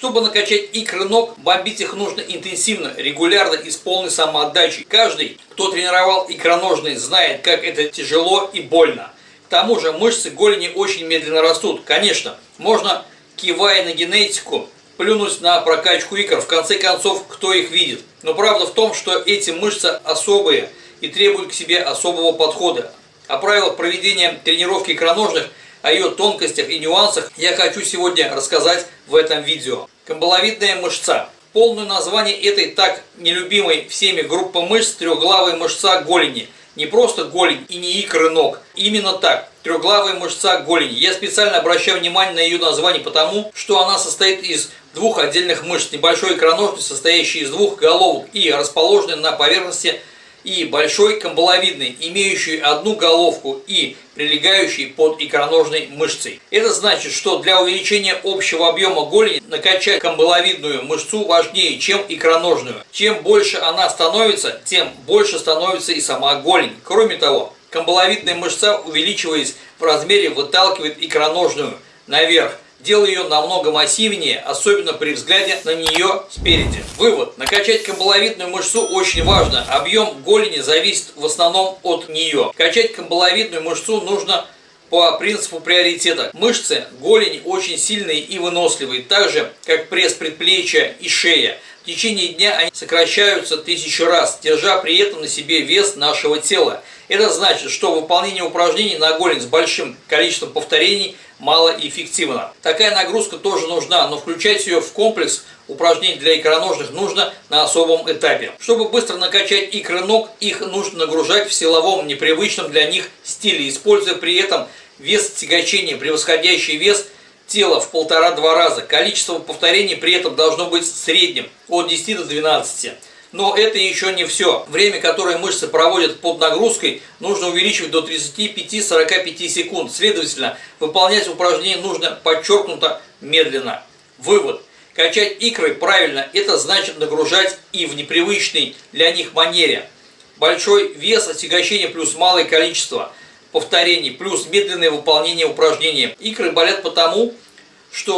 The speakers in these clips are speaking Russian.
Чтобы накачать икры ног, бомбить их нужно интенсивно, регулярно и с полной самоотдачей. Каждый, кто тренировал икроножные, знает, как это тяжело и больно. К тому же мышцы голени очень медленно растут. Конечно, можно, кивая на генетику, плюнуть на прокачку икр. В конце концов, кто их видит? Но правда в том, что эти мышцы особые и требуют к себе особого подхода. О правилах проведения тренировки икроножных – о ее тонкостях и нюансах я хочу сегодня рассказать в этом видео. Камбаловидная мышца. Полное название этой так нелюбимой всеми группы мышц – трехглавая мышца голени. Не просто голень и не икры ног. Именно так. Трехглавая мышца голени. Я специально обращаю внимание на ее название потому, что она состоит из двух отдельных мышц. Небольшой икроножной, состоящей из двух головок и расположенной на поверхности и большой камбаловидный, имеющий одну головку и прилегающий под икроножной мышцей. Это значит, что для увеличения общего объема голени накачать камбаловидную мышцу важнее, чем икроножную. Чем больше она становится, тем больше становится и сама голень. Кроме того, камбаловидная мышца, увеличиваясь в размере, выталкивает икроножную наверх делая ее намного массивнее, особенно при взгляде на нее спереди. Вывод. Накачать камбаловидную мышцу очень важно. Объем голени зависит в основном от нее. Качать камбаловидную мышцу нужно по принципу приоритета. Мышцы голени очень сильные и выносливые, так же, как пресс предплечья и шея. В течение дня они сокращаются тысячу раз, держа при этом на себе вес нашего тела. Это значит, что выполнение упражнений на голень с большим количеством повторений малоэффективно. Такая нагрузка тоже нужна, но включать ее в комплекс упражнений для икроножных нужно на особом этапе. Чтобы быстро накачать икры ног, их нужно нагружать в силовом, непривычном для них стиле, используя при этом вес тягачения, превосходящий вес – тела в полтора-два раза. Количество повторений при этом должно быть средним, от 10 до 12. Но это еще не все. Время, которое мышцы проводят под нагрузкой, нужно увеличивать до 35-45 секунд. Следовательно, выполнять упражнение нужно подчеркнуто медленно. Вывод. Качать икры правильно – это значит нагружать и в непривычной для них манере. Большой вес отягощения плюс малое количество повторений плюс медленное выполнение упражнения. Икры болят потому,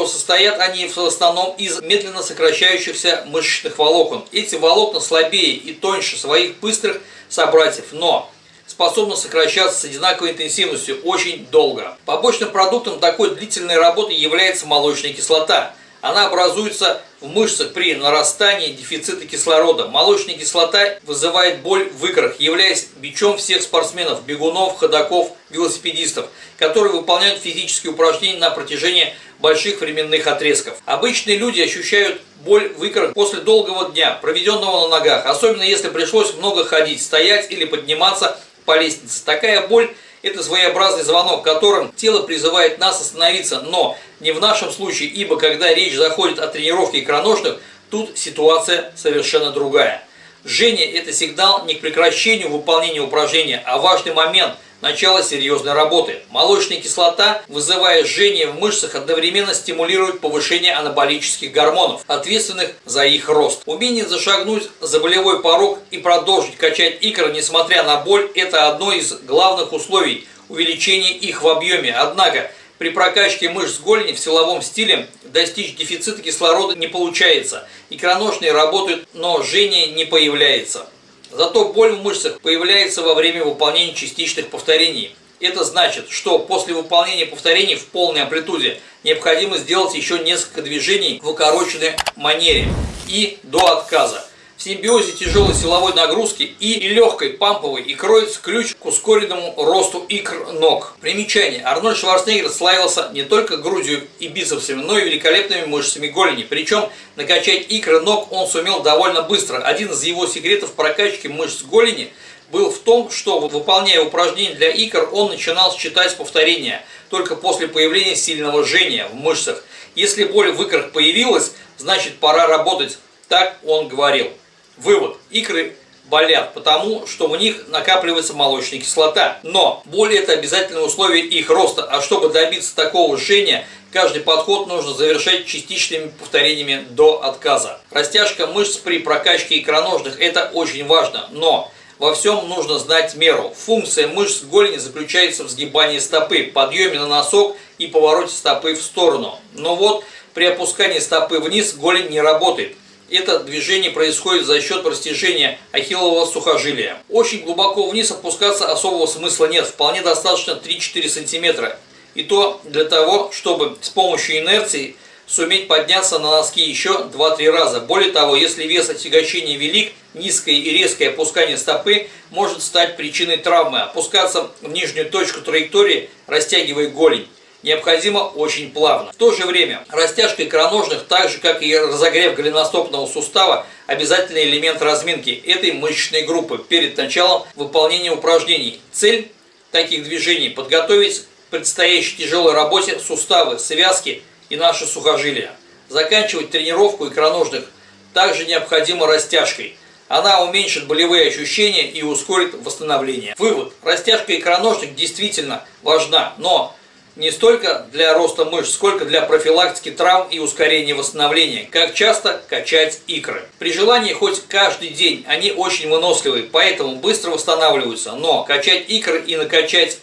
состоят они в основном из медленно сокращающихся мышечных волокон. Эти волокна слабее и тоньше своих быстрых собратьев, но способны сокращаться с одинаковой интенсивностью очень долго. Побочным продуктом такой длительной работы является молочная кислота – она образуется в мышцах при нарастании дефицита кислорода. Молочная кислота вызывает боль в икрах, являясь бичом всех спортсменов, бегунов, ходаков, велосипедистов, которые выполняют физические упражнения на протяжении больших временных отрезков. Обычные люди ощущают боль в икрах после долгого дня, проведенного на ногах, особенно если пришлось много ходить, стоять или подниматься по лестнице. Такая боль это своеобразный звонок, которым тело призывает нас остановиться, но не в нашем случае, ибо когда речь заходит о тренировке икроножных, тут ситуация совершенно другая. Жжение – это сигнал не к прекращению выполнения упражнения, а важный момент – начало серьезной работы. Молочная кислота, вызывая жжение в мышцах, одновременно стимулирует повышение анаболических гормонов, ответственных за их рост. Умение зашагнуть за болевой порог и продолжить качать икры, несмотря на боль, это одно из главных условий увеличения их в объеме. Однако, при прокачке мышц голени в силовом стиле достичь дефицита кислорода не получается. Икроножные работают, но жжение не появляется. Зато боль в мышцах появляется во время выполнения частичных повторений. Это значит, что после выполнения повторений в полной амплитуде необходимо сделать еще несколько движений в укороченной манере и до отказа. В симбиозе тяжелой силовой нагрузки и легкой памповой и кроется ключ к ускоренному росту икр ног. Примечание. Арнольд Шварценеггер славился не только грудью и бицепсами, но и великолепными мышцами голени. Причем накачать икры ног он сумел довольно быстро. Один из его секретов прокачки мышц голени был в том, что выполняя упражнения для икр, он начинал считать повторения только после появления сильного жжения в мышцах. Если боль в икрах появилась, значит пора работать. Так он говорил. Вывод. Икры болят, потому что в них накапливается молочная кислота. Но боль это обязательное условие их роста, а чтобы добиться такого жжения, каждый подход нужно завершать частичными повторениями до отказа. Растяжка мышц при прокачке икроножных это очень важно, но во всем нужно знать меру. Функция мышц голени заключается в сгибании стопы, подъеме на носок и повороте стопы в сторону. Но вот При опускании стопы вниз голень не работает. Это движение происходит за счет растяжения ахиллового сухожилия. Очень глубоко вниз опускаться особого смысла нет, вполне достаточно 3-4 см. И то для того, чтобы с помощью инерции суметь подняться на носки еще 2-3 раза. Более того, если вес отягощения велик, низкое и резкое опускание стопы может стать причиной травмы. Опускаться в нижнюю точку траектории, растягивая голень необходимо очень плавно. В то же время растяжка икроножных, так же как и разогрев голеностопного сустава, обязательный элемент разминки этой мышечной группы перед началом выполнения упражнений. Цель таких движений – подготовить к предстоящей тяжелой работе суставы, связки и наши сухожилия. Заканчивать тренировку икроножных также необходимо растяжкой. Она уменьшит болевые ощущения и ускорит восстановление. Вывод. Растяжка икроножных действительно важна, но не столько для роста мышц, сколько для профилактики травм и ускорения восстановления. Как часто качать икры. При желании хоть каждый день они очень выносливые, поэтому быстро восстанавливаются. Но качать икры и накачать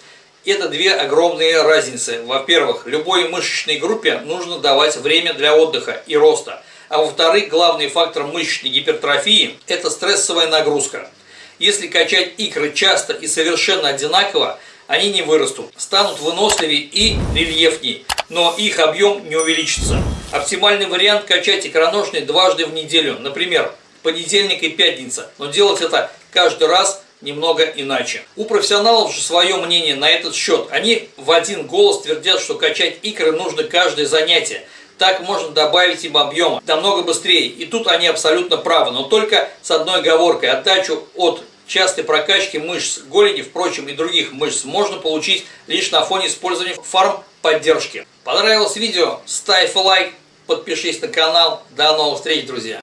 это две огромные разницы. Во-первых, любой мышечной группе нужно давать время для отдыха и роста. А во-вторых, главный фактор мышечной гипертрофии – это стрессовая нагрузка. Если качать икры часто и совершенно одинаково, они не вырастут, станут выносливее и рельефнее, но их объем не увеличится. Оптимальный вариант качать икроножные дважды в неделю, например, понедельник и пятница, но делать это каждый раз немного иначе. У профессионалов же свое мнение на этот счет. Они в один голос твердят, что качать икры нужно каждое занятие. Так можно добавить им объема намного быстрее. И тут они абсолютно правы, но только с одной оговоркой. Отдачу от частой прокачки мышц голени, впрочем, и других мышц можно получить лишь на фоне использования фарм-поддержки. Понравилось видео? Ставь лайк, подпишись на канал. До новых встреч, друзья!